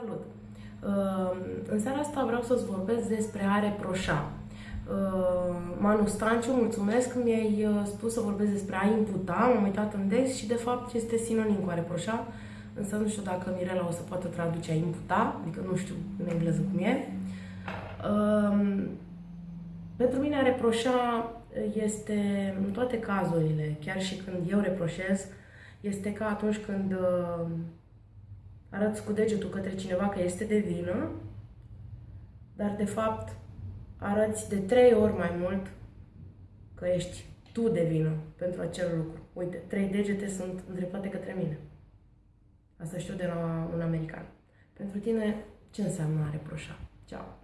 Salut! Uh, în seara asta vreau să-ți vorbesc despre a reproșa. Uh, Manu Stanciu, mulțumesc că mi-ai uh, spus să vorbesc despre a imputa, m-am uitat în text și de fapt este sinonim cu a reproșa, însă nu știu dacă Mirela o să poată traduce a imputa, adică nu știu în engleză cum e. Pentru mine a reproșa este în toate cazurile, chiar și când eu reproșez, este ca atunci când arăți cu degetul către cineva că este de vină, dar de fapt arăți de trei ori mai mult că ești tu de vină pentru acel lucru. Uite, trei degete sunt îndreptate către mine. Asta știu de la un american. Pentru tine, ce înseamnă a reproșa? Ceau!